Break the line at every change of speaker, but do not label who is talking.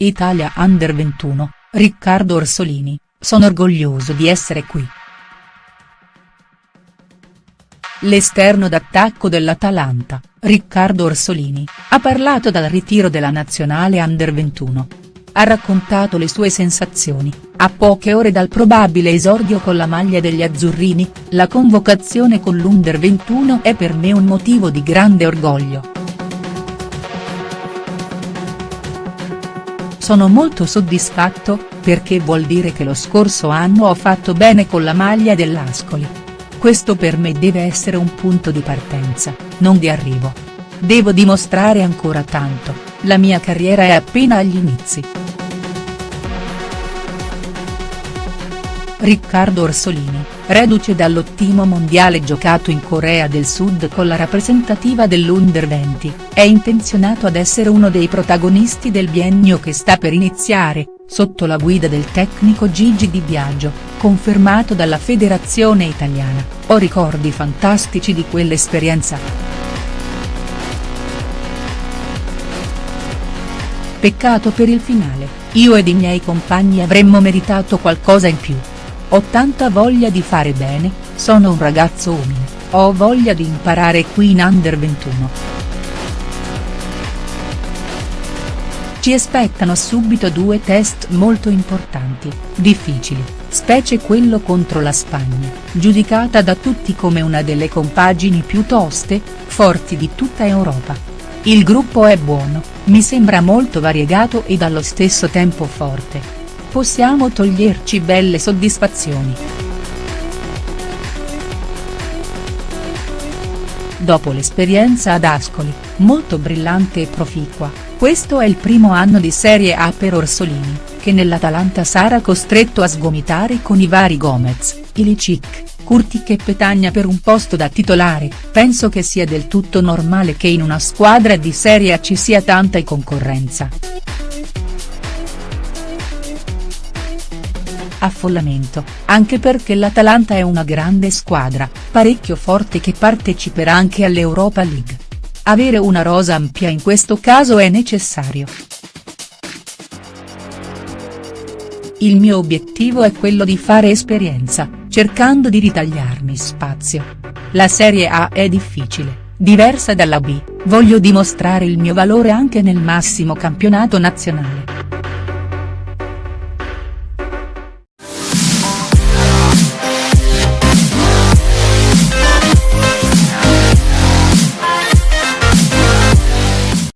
Italia Under 21, Riccardo Orsolini, sono orgoglioso di essere qui. L'esterno d'attacco dell'Atalanta, Riccardo Orsolini, ha parlato dal ritiro della nazionale Under 21. Ha raccontato le sue sensazioni, a poche ore dal probabile esordio con la maglia degli azzurrini, la convocazione con l'Under 21 è per me un motivo di grande orgoglio. Sono molto soddisfatto, perché vuol dire che lo scorso anno ho fatto bene con la maglia dell'Ascoli. Questo per me deve essere un punto di partenza, non di arrivo. Devo dimostrare ancora tanto, la mia carriera è appena agli inizi. Riccardo Orsolini, reduce dall'ottimo mondiale giocato in Corea del Sud con la rappresentativa dell'Under 20, è intenzionato ad essere uno dei protagonisti del biennio che sta per iniziare, sotto la guida del tecnico Gigi Di Biagio confermato dalla federazione italiana, ho ricordi fantastici di quell'esperienza. Peccato per il finale, io ed i miei compagni avremmo meritato qualcosa in più. Ho tanta voglia di fare bene, sono un ragazzo umile, ho voglia di imparare qui in Under 21. Ci aspettano subito due test molto importanti, difficili, specie quello contro la Spagna, giudicata da tutti come una delle compagini più toste, forti di tutta Europa. Il gruppo è buono, mi sembra molto variegato ed allo stesso tempo forte. Possiamo toglierci belle soddisfazioni. Dopo l'esperienza ad Ascoli, molto brillante e proficua, questo è il primo anno di Serie A per Orsolini, che nell'Atalanta sarà costretto a sgomitare con i vari Gomez, Ilicic, Curtic e Petagna per un posto da titolare, penso che sia del tutto normale che in una squadra di Serie A ci sia tanta concorrenza. Affollamento, anche perché l'Atalanta è una grande squadra, parecchio forte che parteciperà anche all'Europa League. Avere una rosa ampia in questo caso è necessario. Il mio obiettivo è quello di fare esperienza, cercando di ritagliarmi spazio. La Serie A è difficile, diversa dalla B, voglio dimostrare il mio valore anche nel massimo campionato nazionale.